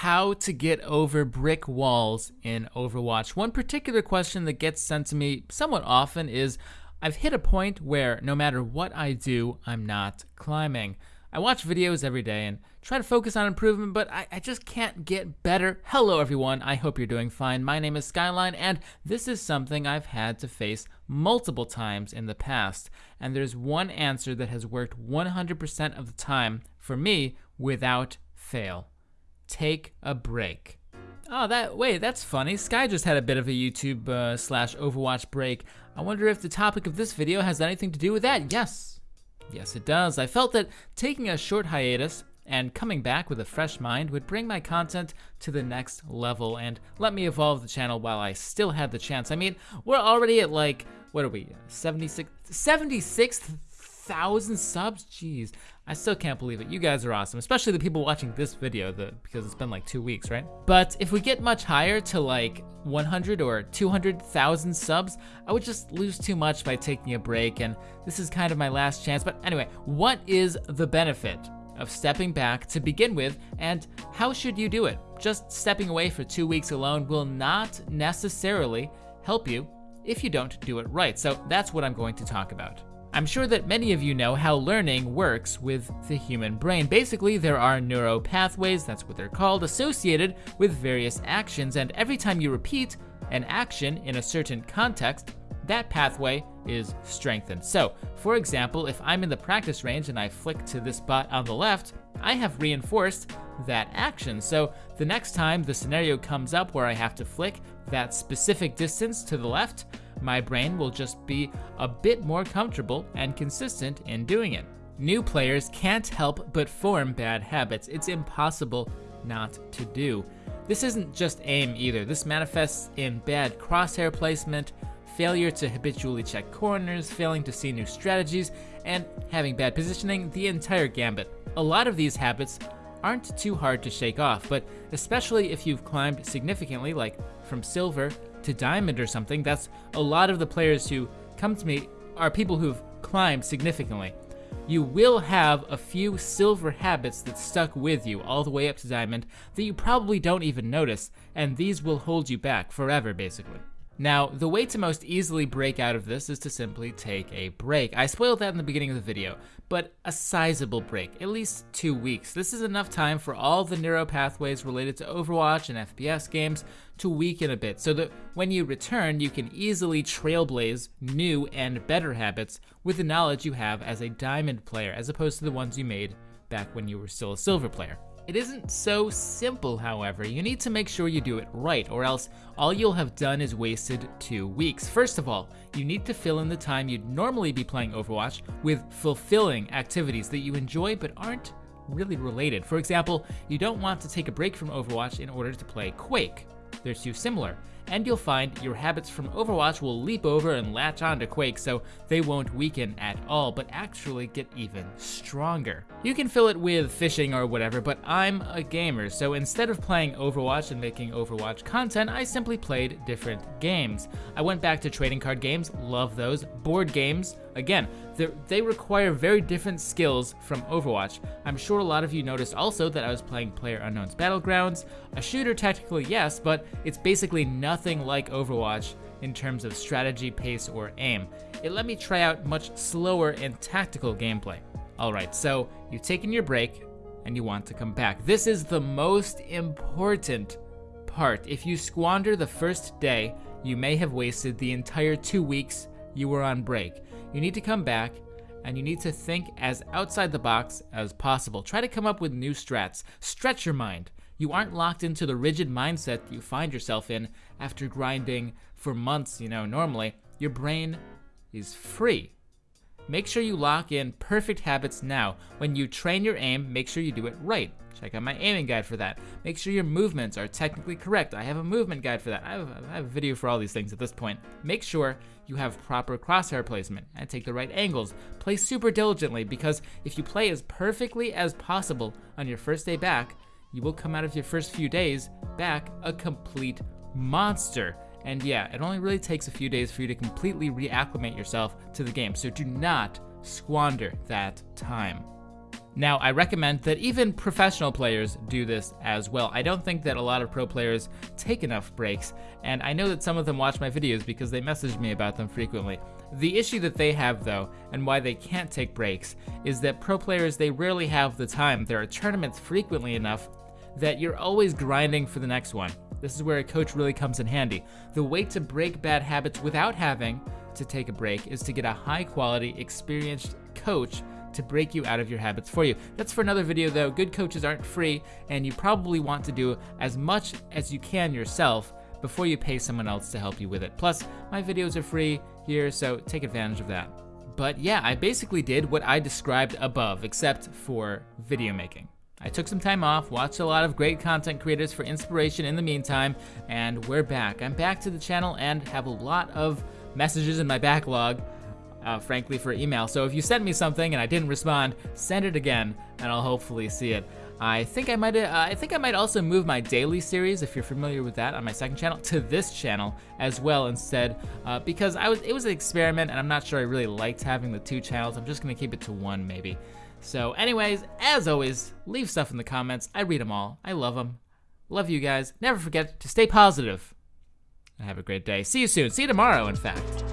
how to get over brick walls in Overwatch. One particular question that gets sent to me somewhat often is I've hit a point where no matter what I do, I'm not climbing. I watch videos every day and try to focus on improvement, but I, I, just can't get better. Hello, everyone. I hope you're doing fine. My name is Skyline, and this is something I've had to face multiple times in the past. And there's one answer that has worked 100% of the time for me without fail take a break. Oh, that wait, that's funny. Sky just had a bit of a YouTube uh, slash Overwatch break. I wonder if the topic of this video has anything to do with that. Yes, yes, it does. I felt that taking a short hiatus and coming back with a fresh mind would bring my content to the next level and let me evolve the channel while I still had the chance. I mean, we're already at like, what are we, 76, 76,000 subs? Jeez, I still can't believe it. You guys are awesome, especially the people watching this video the, because it's been like two weeks, right? But if we get much higher to like 100 or 200,000 subs, I would just lose too much by taking a break, and this is kind of my last chance. But anyway, what is the benefit of stepping back to begin with, and how should you do it? Just stepping away for two weeks alone will not necessarily help you if you don't do it right. So that's what I'm going to talk about. I'm sure that many of you know how learning works with the human brain. Basically, there are neural pathways, that's what they're called, associated with various actions, and every time you repeat an action in a certain context, that pathway is strengthened. So, for example, if I'm in the practice range and I flick to this bot on the left, I have reinforced that action. So the next time the scenario comes up where I have to flick that specific distance to the left, my brain will just be a bit more comfortable and consistent in doing it. New players can't help but form bad habits. It's impossible not to do. This isn't just aim either. This manifests in bad crosshair placement, failure to habitually check corners, failing to see new strategies, and having bad positioning, the entire gambit. A lot of these habits aren't too hard to shake off, but especially if you've climbed significantly, like from silver to diamond or something, that's a lot of the players who come to me are people who've climbed significantly. You will have a few silver habits that stuck with you all the way up to diamond that you probably don't even notice, and these will hold you back forever, basically. Now, the way to most easily break out of this is to simply take a break. I spoiled that in the beginning of the video, but a sizable break, at least two weeks. This is enough time for all the neural pathways related to Overwatch and FPS games to weaken a bit, so that when you return, you can easily trailblaze new and better habits with the knowledge you have as a diamond player, as opposed to the ones you made back when you were still a silver player. It isn't so simple, however. You need to make sure you do it right, or else all you'll have done is wasted two weeks. First of all, you need to fill in the time you'd normally be playing Overwatch with fulfilling activities that you enjoy but aren't really related. For example, you don't want to take a break from Overwatch in order to play Quake. They're too similar and you'll find your habits from Overwatch will leap over and latch onto Quake so they won't weaken at all, but actually get even stronger. You can fill it with fishing or whatever, but I'm a gamer, so instead of playing Overwatch and making Overwatch content, I simply played different games. I went back to trading card games, love those. Board games, again, they require very different skills from Overwatch. I'm sure a lot of you noticed also that I was playing Player Unknown's Battlegrounds, a shooter technically yes, but it's basically nothing nothing like Overwatch in terms of strategy, pace, or aim. It let me try out much slower and tactical gameplay. Alright, so you've taken your break and you want to come back. This is the most important part. If you squander the first day, you may have wasted the entire two weeks you were on break. You need to come back and you need to think as outside the box as possible. Try to come up with new strats. Stretch your mind. You aren't locked into the rigid mindset you find yourself in after grinding for months, you know, normally. Your brain is free. Make sure you lock in perfect habits now. When you train your aim, make sure you do it right. Check out my aiming guide for that. Make sure your movements are technically correct. I have a movement guide for that. I have, I have a video for all these things at this point. Make sure you have proper crosshair placement and take the right angles. Play super diligently because if you play as perfectly as possible on your first day back, you will come out of your first few days back a complete monster. And yeah, it only really takes a few days for you to completely reacclimate yourself to the game, so do not squander that time. Now, I recommend that even professional players do this as well. I don't think that a lot of pro players take enough breaks, and I know that some of them watch my videos because they message me about them frequently. The issue that they have, though, and why they can't take breaks, is that pro players, they rarely have the time. There are tournaments frequently enough that you're always grinding for the next one. This is where a coach really comes in handy. The way to break bad habits without having to take a break is to get a high quality, experienced coach to break you out of your habits for you. That's for another video though. Good coaches aren't free, and you probably want to do as much as you can yourself before you pay someone else to help you with it. Plus, my videos are free here, so take advantage of that. But yeah, I basically did what I described above, except for video making. I took some time off, watched a lot of great content creators for inspiration in the meantime, and we're back. I'm back to the channel and have a lot of messages in my backlog, uh, frankly, for email. So if you sent me something and I didn't respond, send it again, and I'll hopefully see it. I think I might. Uh, I think I might also move my daily series, if you're familiar with that, on my second channel to this channel as well instead, uh, because I was. It was an experiment, and I'm not sure I really liked having the two channels. I'm just gonna keep it to one, maybe. So anyways, as always, leave stuff in the comments. I read them all. I love them. Love you guys. Never forget to stay positive. Have a great day. See you soon. See you tomorrow, in fact.